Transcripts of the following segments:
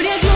Gloria,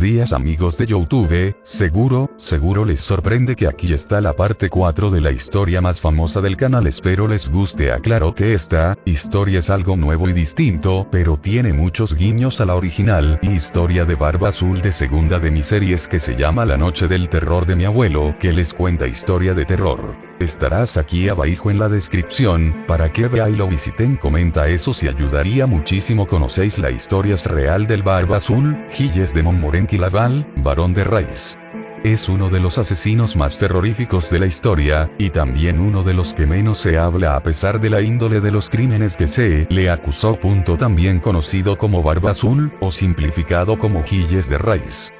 Días amigos de Youtube, seguro, seguro les sorprende que aquí está la parte 4 de la historia más famosa del canal. Espero les guste. Aclaro que esta, historia es algo nuevo y distinto, pero tiene muchos guiños a la original, y historia de Barba Azul de segunda de mis series que se llama La Noche del Terror de mi abuelo, que les cuenta historia de terror. Estarás aquí abajo en la descripción, para que vea y lo visiten comenta eso si ayudaría muchísimo conocéis la historia real del Barba Azul, Gilles de Montmorency Laval, Barón de Rice. Es uno de los asesinos más terroríficos de la historia, y también uno de los que menos se habla a pesar de la índole de los crímenes que se le acusó. Punto también conocido como Barba Azul, o simplificado como Gilles de Rice.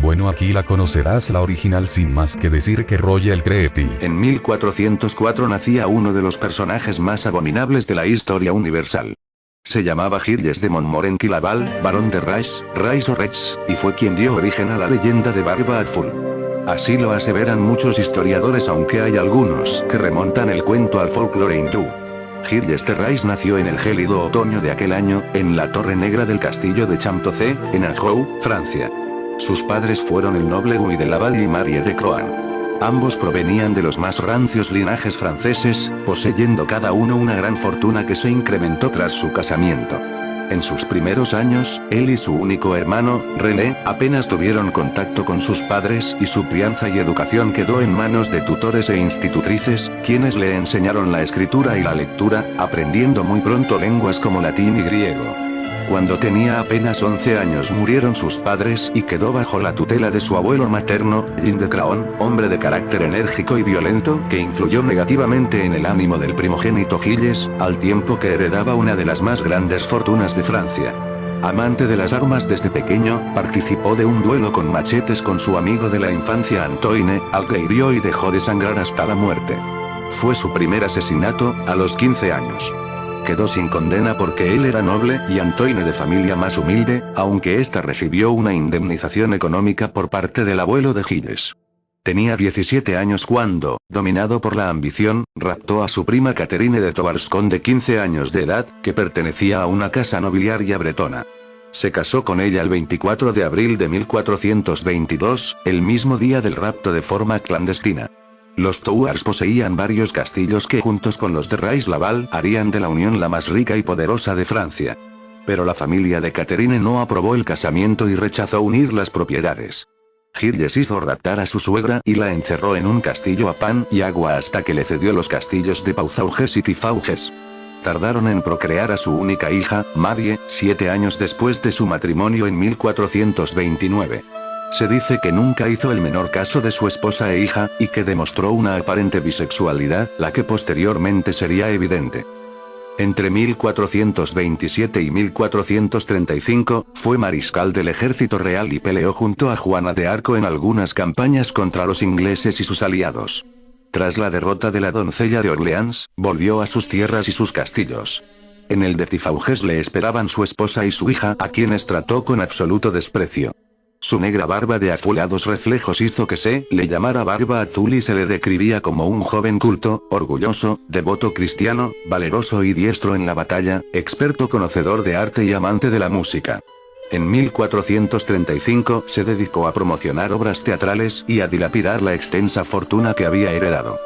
Bueno aquí la conocerás la original sin más que decir que Royal Creepy. En 1404 nacía uno de los personajes más abominables de la historia universal. Se llamaba Gilles de Montmorency Laval, barón de Rice, Rice o Rex, y fue quien dio origen a la leyenda de Barba Azul. Así lo aseveran muchos historiadores aunque hay algunos que remontan el cuento al folclore hindú. Gilles de Rice nació en el gélido otoño de aquel año, en la Torre Negra del castillo de Champtocé, en Anjou, Francia. Sus padres fueron el noble Guy de Laval y Marie de Croan. Ambos provenían de los más rancios linajes franceses, poseyendo cada uno una gran fortuna que se incrementó tras su casamiento. En sus primeros años, él y su único hermano, René, apenas tuvieron contacto con sus padres y su crianza y educación quedó en manos de tutores e institutrices, quienes le enseñaron la escritura y la lectura, aprendiendo muy pronto lenguas como latín y griego. Cuando tenía apenas 11 años murieron sus padres y quedó bajo la tutela de su abuelo materno, Jean de Craon, hombre de carácter enérgico y violento que influyó negativamente en el ánimo del primogénito Gilles, al tiempo que heredaba una de las más grandes fortunas de Francia. Amante de las armas desde pequeño, participó de un duelo con machetes con su amigo de la infancia Antoine, al que hirió y dejó de sangrar hasta la muerte. Fue su primer asesinato, a los 15 años quedó sin condena porque él era noble y Antoine de familia más humilde, aunque ésta recibió una indemnización económica por parte del abuelo de Gilles. Tenía 17 años cuando, dominado por la ambición, raptó a su prima Catherine de Tobarscon de 15 años de edad, que pertenecía a una casa nobiliaria bretona. Se casó con ella el 24 de abril de 1422, el mismo día del rapto de forma clandestina. Los Touars poseían varios castillos que juntos con los de Rice Laval harían de la unión la más rica y poderosa de Francia. Pero la familia de Catherine no aprobó el casamiento y rechazó unir las propiedades. Gilles hizo raptar a su suegra y la encerró en un castillo a pan y agua hasta que le cedió los castillos de Pauzauges y Tifauges. Tardaron en procrear a su única hija, Marie, siete años después de su matrimonio en 1429. Se dice que nunca hizo el menor caso de su esposa e hija, y que demostró una aparente bisexualidad, la que posteriormente sería evidente. Entre 1427 y 1435, fue mariscal del ejército real y peleó junto a Juana de Arco en algunas campañas contra los ingleses y sus aliados. Tras la derrota de la doncella de Orleans, volvió a sus tierras y sus castillos. En el de Tifauges le esperaban su esposa y su hija a quienes trató con absoluto desprecio. Su negra barba de azulados reflejos hizo que se le llamara barba azul y se le describía como un joven culto, orgulloso, devoto cristiano, valeroso y diestro en la batalla, experto conocedor de arte y amante de la música. En 1435 se dedicó a promocionar obras teatrales y a dilapidar la extensa fortuna que había heredado.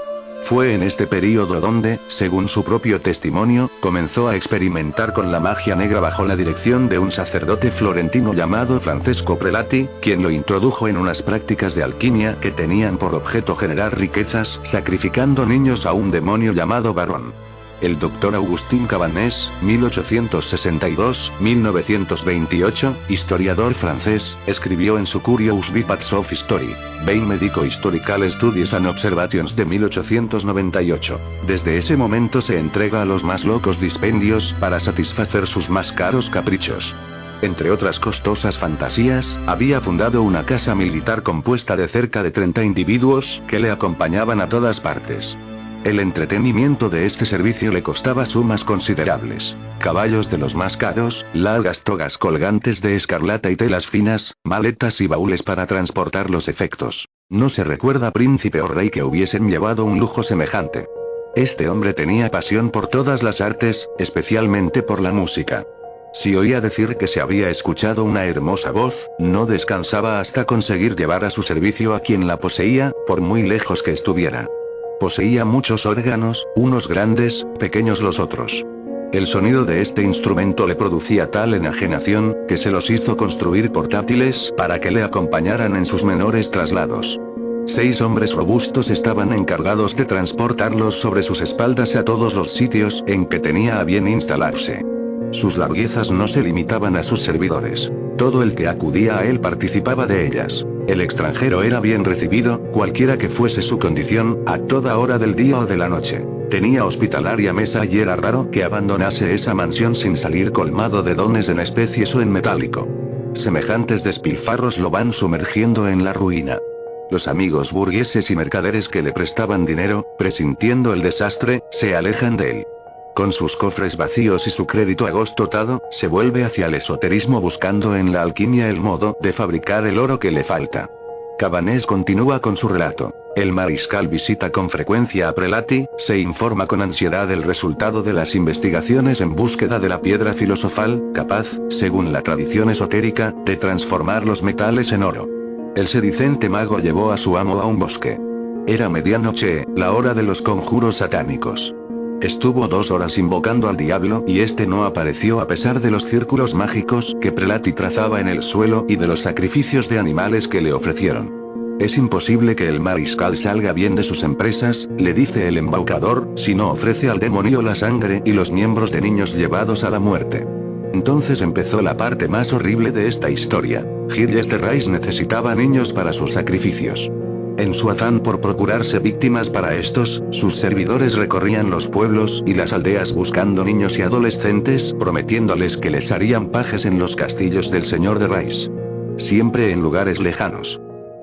Fue en este período donde, según su propio testimonio, comenzó a experimentar con la magia negra bajo la dirección de un sacerdote florentino llamado Francesco Prelati, quien lo introdujo en unas prácticas de alquimia que tenían por objeto generar riquezas, sacrificando niños a un demonio llamado Barón. El doctor Agustín Cabanés, 1862-1928, historiador francés, escribió en su Curious Vipats of History, Vein Medico Historical Studies and Observations de 1898. Desde ese momento se entrega a los más locos dispendios para satisfacer sus más caros caprichos. Entre otras costosas fantasías, había fundado una casa militar compuesta de cerca de 30 individuos que le acompañaban a todas partes. El entretenimiento de este servicio le costaba sumas considerables. Caballos de los más caros, largas togas colgantes de escarlata y telas finas, maletas y baúles para transportar los efectos. No se recuerda príncipe o rey que hubiesen llevado un lujo semejante. Este hombre tenía pasión por todas las artes, especialmente por la música. Si oía decir que se había escuchado una hermosa voz, no descansaba hasta conseguir llevar a su servicio a quien la poseía, por muy lejos que estuviera. Poseía muchos órganos, unos grandes, pequeños los otros. El sonido de este instrumento le producía tal enajenación, que se los hizo construir portátiles para que le acompañaran en sus menores traslados. Seis hombres robustos estaban encargados de transportarlos sobre sus espaldas a todos los sitios en que tenía a bien instalarse. Sus larguezas no se limitaban a sus servidores. Todo el que acudía a él participaba de ellas. El extranjero era bien recibido, cualquiera que fuese su condición, a toda hora del día o de la noche. Tenía hospitalaria mesa y era raro que abandonase esa mansión sin salir colmado de dones en especies o en metálico. Semejantes despilfarros lo van sumergiendo en la ruina. Los amigos burgueses y mercaderes que le prestaban dinero, presintiendo el desastre, se alejan de él. Con sus cofres vacíos y su crédito agostotado, se vuelve hacia el esoterismo buscando en la alquimia el modo de fabricar el oro que le falta. Cabanés continúa con su relato. El mariscal visita con frecuencia a Prelati, se informa con ansiedad del resultado de las investigaciones en búsqueda de la piedra filosofal, capaz, según la tradición esotérica, de transformar los metales en oro. El sedicente mago llevó a su amo a un bosque. Era medianoche, la hora de los conjuros satánicos. Estuvo dos horas invocando al diablo y este no apareció a pesar de los círculos mágicos que Prelati trazaba en el suelo y de los sacrificios de animales que le ofrecieron. Es imposible que el mariscal salga bien de sus empresas, le dice el embaucador, si no ofrece al demonio la sangre y los miembros de niños llevados a la muerte. Entonces empezó la parte más horrible de esta historia. Gilles de Rice necesitaba niños para sus sacrificios. En su afán por procurarse víctimas para estos, sus servidores recorrían los pueblos y las aldeas buscando niños y adolescentes, prometiéndoles que les harían pajes en los castillos del señor de Rice. Siempre en lugares lejanos.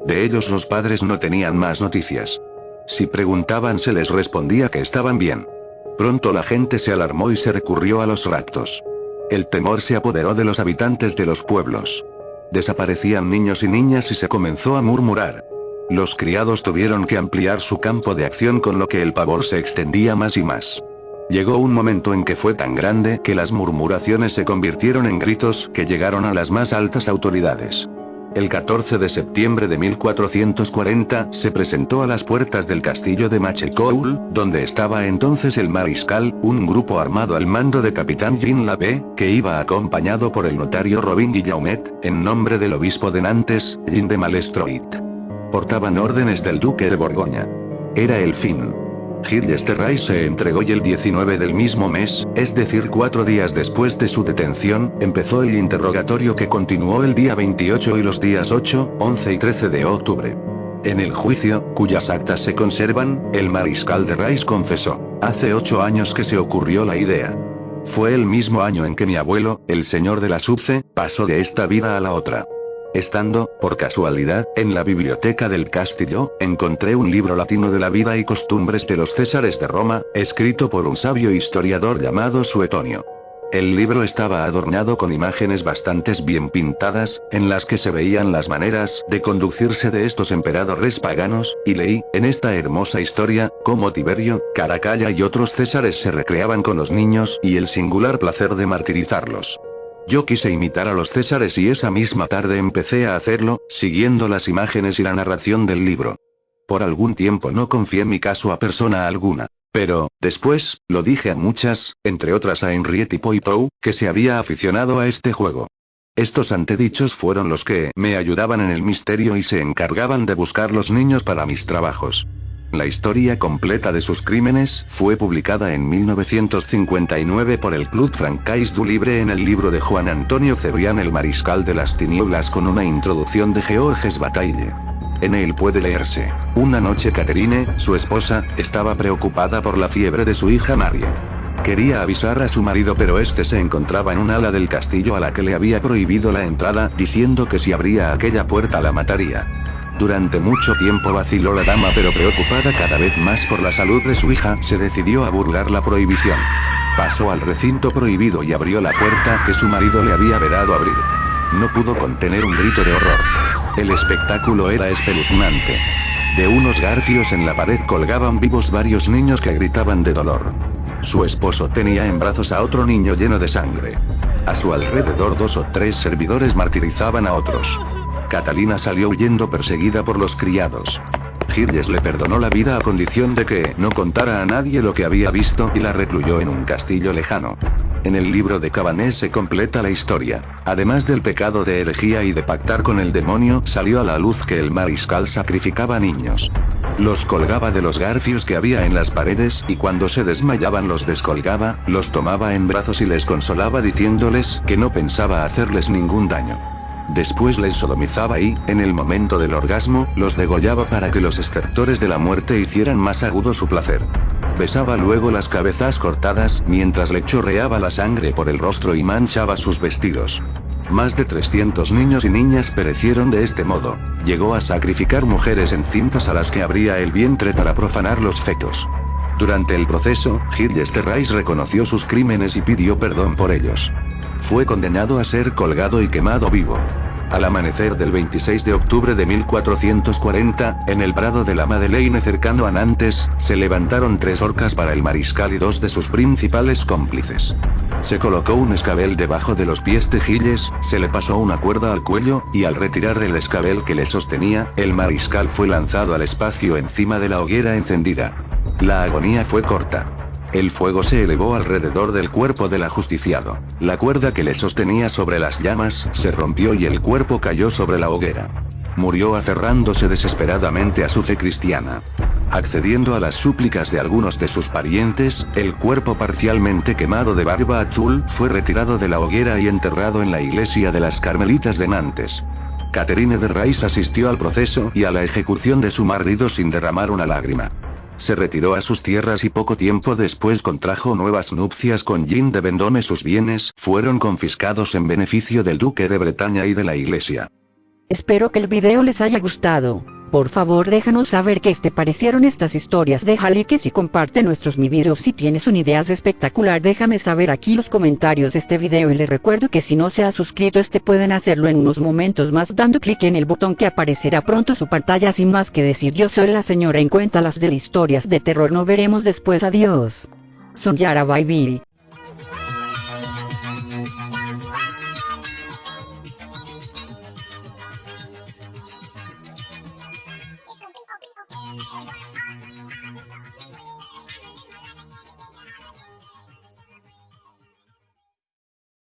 De ellos los padres no tenían más noticias. Si preguntaban se les respondía que estaban bien. Pronto la gente se alarmó y se recurrió a los raptos. El temor se apoderó de los habitantes de los pueblos. Desaparecían niños y niñas y se comenzó a murmurar. Los criados tuvieron que ampliar su campo de acción con lo que el pavor se extendía más y más. Llegó un momento en que fue tan grande que las murmuraciones se convirtieron en gritos que llegaron a las más altas autoridades. El 14 de septiembre de 1440 se presentó a las puertas del castillo de Machecoul, donde estaba entonces el mariscal, un grupo armado al mando de capitán Jean Labe, que iba acompañado por el notario Robin Guillaumet, en nombre del obispo de Nantes, Jean de Malestroit. Portaban órdenes del duque de Borgoña. Era el fin. Gilles de Rais se entregó y el 19 del mismo mes, es decir cuatro días después de su detención, empezó el interrogatorio que continuó el día 28 y los días 8, 11 y 13 de octubre. En el juicio, cuyas actas se conservan, el mariscal de Rais confesó, hace ocho años que se ocurrió la idea. Fue el mismo año en que mi abuelo, el señor de la Subce, pasó de esta vida a la otra. Estando, por casualidad, en la biblioteca del castillo, encontré un libro latino de la vida y costumbres de los Césares de Roma, escrito por un sabio historiador llamado Suetonio. El libro estaba adornado con imágenes bastante bien pintadas, en las que se veían las maneras de conducirse de estos emperadores paganos, y leí, en esta hermosa historia, cómo Tiberio, Caracalla y otros césares se recreaban con los niños y el singular placer de martirizarlos. Yo quise imitar a los Césares y esa misma tarde empecé a hacerlo, siguiendo las imágenes y la narración del libro. Por algún tiempo no confié mi caso a persona alguna. Pero, después, lo dije a muchas, entre otras a Henriette Poitou, que se había aficionado a este juego. Estos antedichos fueron los que me ayudaban en el misterio y se encargaban de buscar los niños para mis trabajos. La historia completa de sus crímenes fue publicada en 1959 por el Club Francais du Libre en el libro de Juan Antonio Cebrián El Mariscal de las Tinieblas con una introducción de Georges Bataille. En él puede leerse. Una noche Catherine, su esposa, estaba preocupada por la fiebre de su hija María. Quería avisar a su marido pero este se encontraba en un ala del castillo a la que le había prohibido la entrada, diciendo que si abría aquella puerta la mataría. Durante mucho tiempo vaciló la dama pero preocupada cada vez más por la salud de su hija, se decidió a burlar la prohibición. Pasó al recinto prohibido y abrió la puerta que su marido le había vedado abrir. No pudo contener un grito de horror. El espectáculo era espeluznante. De unos garfios en la pared colgaban vivos varios niños que gritaban de dolor. Su esposo tenía en brazos a otro niño lleno de sangre. A su alrededor dos o tres servidores martirizaban a otros. Catalina salió huyendo perseguida por los criados. Gilles le perdonó la vida a condición de que no contara a nadie lo que había visto y la recluyó en un castillo lejano. En el libro de Cabanés se completa la historia. Además del pecado de herejía y de pactar con el demonio, salió a la luz que el mariscal sacrificaba niños. Los colgaba de los garfios que había en las paredes y cuando se desmayaban los descolgaba, los tomaba en brazos y les consolaba diciéndoles que no pensaba hacerles ningún daño. Después les sodomizaba y, en el momento del orgasmo, los degollaba para que los estertores de la muerte hicieran más agudo su placer. Besaba luego las cabezas cortadas, mientras le chorreaba la sangre por el rostro y manchaba sus vestidos. Más de 300 niños y niñas perecieron de este modo. Llegó a sacrificar mujeres encintas a las que abría el vientre para profanar los fetos. Durante el proceso, Gilles de Rais reconoció sus crímenes y pidió perdón por ellos. Fue condenado a ser colgado y quemado vivo. Al amanecer del 26 de octubre de 1440, en el prado de la Madeleine cercano a Nantes, se levantaron tres orcas para el mariscal y dos de sus principales cómplices. Se colocó un escabel debajo de los pies de Gilles, se le pasó una cuerda al cuello, y al retirar el escabel que le sostenía, el mariscal fue lanzado al espacio encima de la hoguera encendida. La agonía fue corta. El fuego se elevó alrededor del cuerpo del ajusticiado. La cuerda que le sostenía sobre las llamas, se rompió y el cuerpo cayó sobre la hoguera. Murió aferrándose desesperadamente a su fe cristiana. Accediendo a las súplicas de algunos de sus parientes, el cuerpo parcialmente quemado de barba azul fue retirado de la hoguera y enterrado en la iglesia de las Carmelitas de Nantes. Catherine de Rais asistió al proceso y a la ejecución de su marido sin derramar una lágrima se retiró a sus tierras y poco tiempo después contrajo nuevas nupcias con Jean de Vendôme. Sus bienes fueron confiscados en beneficio del duque de Bretaña y de la iglesia. Espero que el video les haya gustado. Por favor déjanos saber qué te parecieron estas historias. Deja likes y comparte nuestros mi videos si tienes una idea espectacular déjame saber aquí los comentarios de este video. Y les recuerdo que si no se ha suscrito este pueden hacerlo en unos momentos más dando clic en el botón que aparecerá pronto su pantalla. Sin más que decir yo soy la señora en cuenta las de historias de terror. No veremos después. Adiós. Son Yara